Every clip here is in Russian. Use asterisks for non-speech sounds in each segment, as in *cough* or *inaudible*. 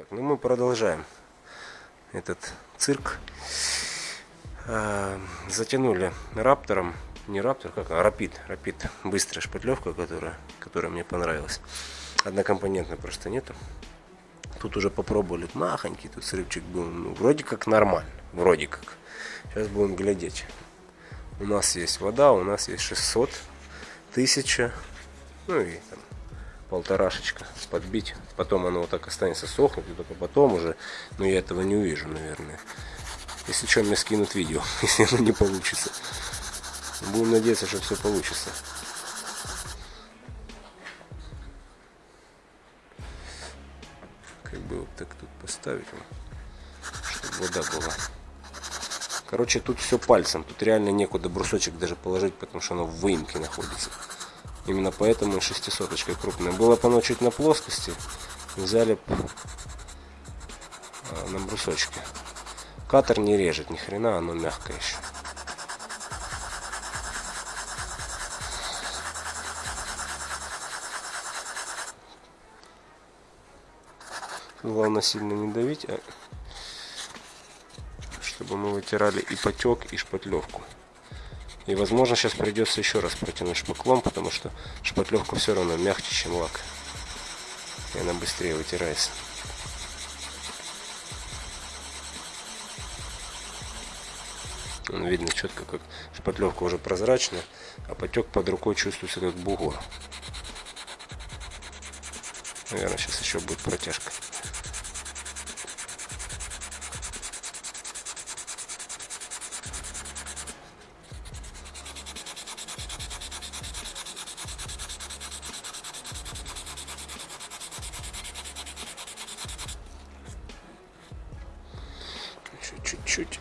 Так, ну мы продолжаем этот цирк. А, затянули раптором, не раптор, как, а рапид, рапид, быстрая шпатлевка, которая, которая мне понравилась. Однокомпонентной просто нету. Тут уже попробовали, махонький тут срывчик был, ну, вроде как нормально, вроде как. Сейчас будем глядеть. У нас есть вода, у нас есть 600, 1000, ну и там полторашечка подбить. Потом оно вот так останется сохнуть, и только потом уже, но я этого не увижу, наверное. Если что, мне скинут видео, *laughs* если оно не получится. Будем надеяться, что все получится. Как бы вот так тут поставить, чтобы вода была. Короче, тут все пальцем. Тут реально некуда брусочек даже положить, потому что оно в выемке находится. Именно поэтому и шестисоточка крупная. Было бы оно чуть на плоскости, взяли а, на брусочке. Катер не режет ни хрена, оно мягкое еще. Главное сильно не давить, а чтобы мы вытирали и потек, и шпатлевку. И возможно сейчас придется еще раз протянуть шпаклом, потому что шпатлевка все равно мягче, чем лак. И она быстрее вытирается. Видно четко, как шпатлевка уже прозрачная, а потек под рукой чувствуется как бугор. Наверное, сейчас еще будет протяжка. чуть-чуть.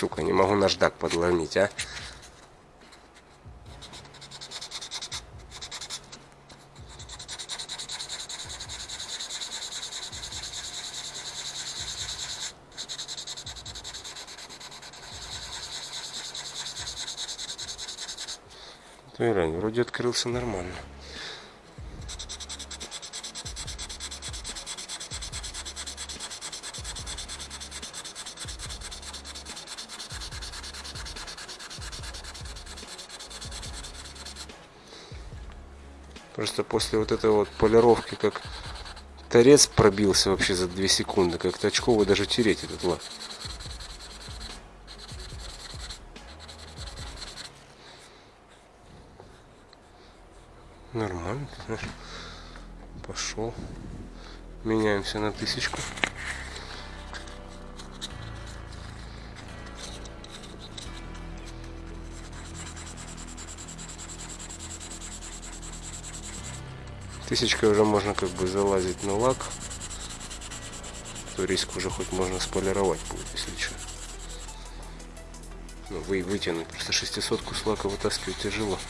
Сука, не могу наждак подломить, а? Ирань, вроде открылся нормально. Просто после вот этой вот полировки, как торец пробился вообще за 2 секунды, как-то очково даже тереть этот лак. Нормально. Пошел. Меняемся на тысячку. Тысячкой уже можно как бы залазить на лак. То риск уже хоть можно сполировать будет, если что. Ну, вы вытянуть. Просто шестисотку с лака вытаскивать тяжело.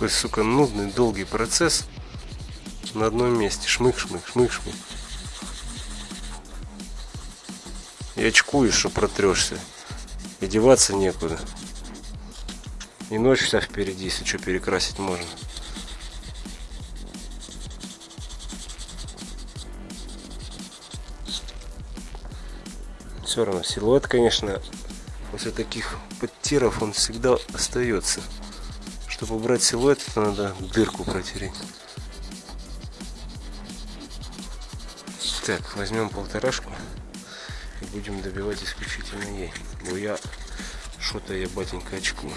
Такой, сука, нудный, долгий процесс на одном месте. Шмык, шмык, шмык, шмык. И очкуешь, что протрешься. И деваться некуда. И ночь вся впереди, если что, перекрасить можно. Все равно силуэт, конечно, после таких подтиров он всегда остается. Чтобы убрать силуэт, это надо дырку протереть. Так, возьмем полторашку и будем добивать исключительно ей. Бо я что-то я батенька очкую.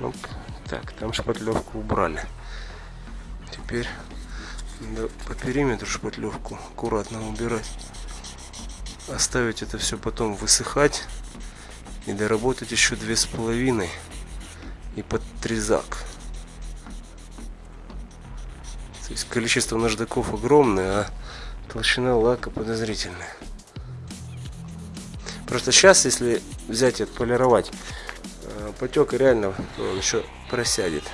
Оп. Так, там шпатлевку убрали. Теперь по периметру шпатлевку аккуратно убирать. Оставить это все потом высыхать. И доработать еще две с половиной. И под трезак. То есть количество наждаков огромное, а толщина лака подозрительная. Просто сейчас, если взять и отполировать, потек реально он еще просядет.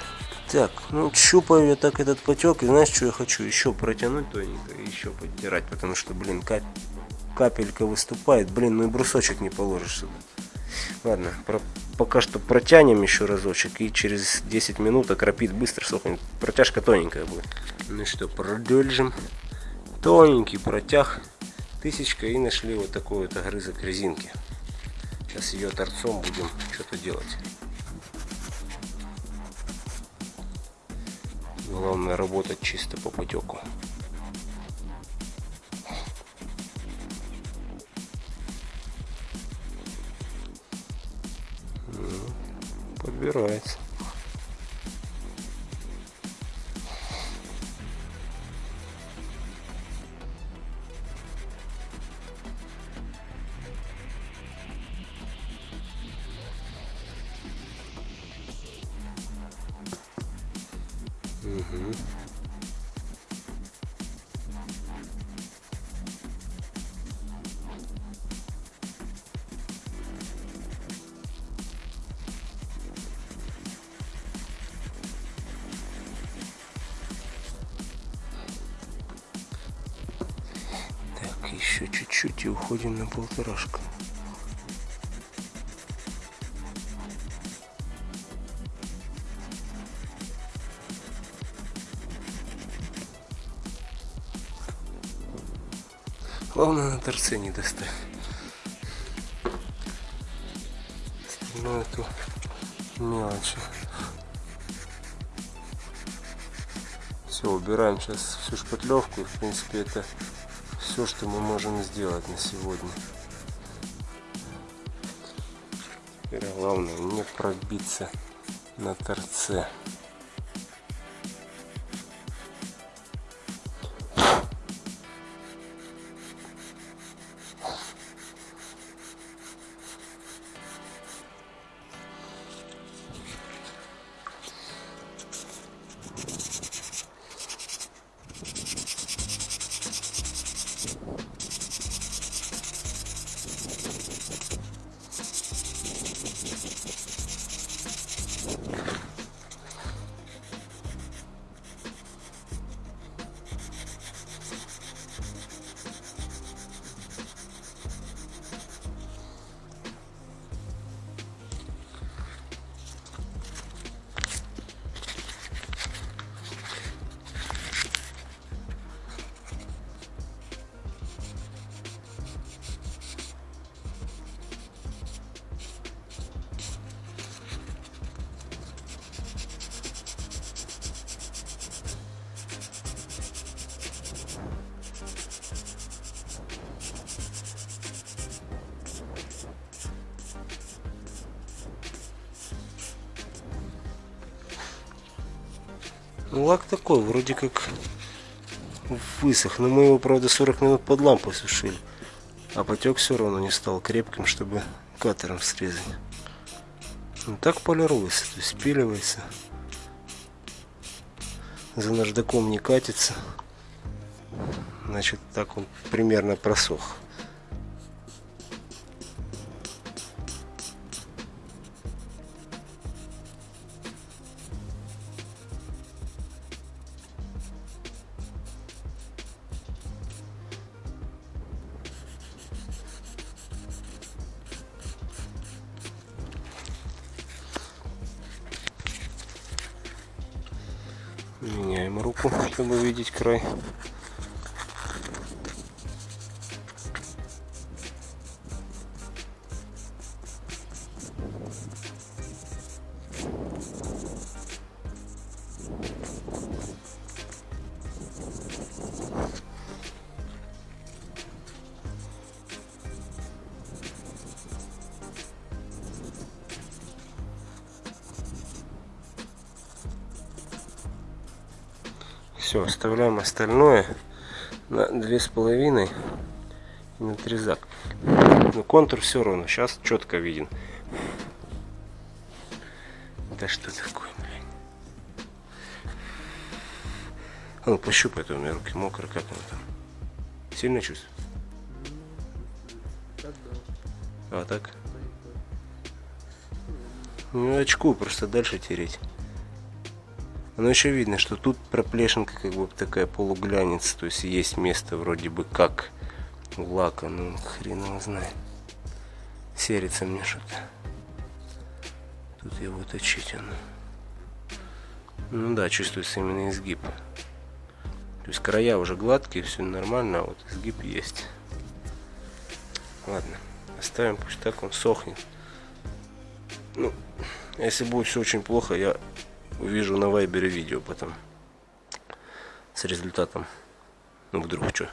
Так, ну щупаю я так этот потек, и знаешь, что я хочу? Еще протянуть тоненько и еще подтирать, потому что, блин, кап капелька выступает, блин, ну и брусочек не положишь сюда. Ладно, про пока что протянем еще разочек, и через 10 минут окропит быстро сохнет. Протяжка тоненькая будет. Ну что, продолжим. Тоненький протяг. Тысячка и нашли вот такой вот огрызок резинки. Сейчас ее торцом будем что-то делать. Главное работать чисто по потеку. Подбирается. Угу. Так, еще чуть-чуть и уходим на полторашку. Главное на торце не достать. Остальное это мелочи. Все, убираем сейчас всю шпатлевку. В принципе, это все, что мы можем сделать на сегодня. Теперь главное не пробиться на торце. Лак такой, вроде как высох. Но мы его, правда, 40 минут под лампой сушили. А потек все равно не стал крепким, чтобы катером срезать. Ну, так полируется, то есть спиливается. За наждаком не катится. Значит, так он примерно просох. Меняем руку, *laughs* чтобы видеть край. Все, оставляем остальное на две с половиной и на трезак. Но контур все равно сейчас четко виден. Да что такое, блядь? А ну пощупай, у меня руки мокрые, как оно там? Сильно чувствуешь? А так? Ну очку просто дальше тереть. Но еще видно, что тут проплешинка как бы такая полуглянец, то есть есть место вроде бы как у лака, ну хрен его знает. Серится мне что-то. Тут его точить оно. Ну да, чувствуется именно изгиб. То есть края уже гладкие, все нормально, а вот изгиб есть. Ладно, оставим, пусть так он сохнет. Ну, если будет все очень плохо, я увижу на вайбере видео потом с результатом. Ну вдруг что.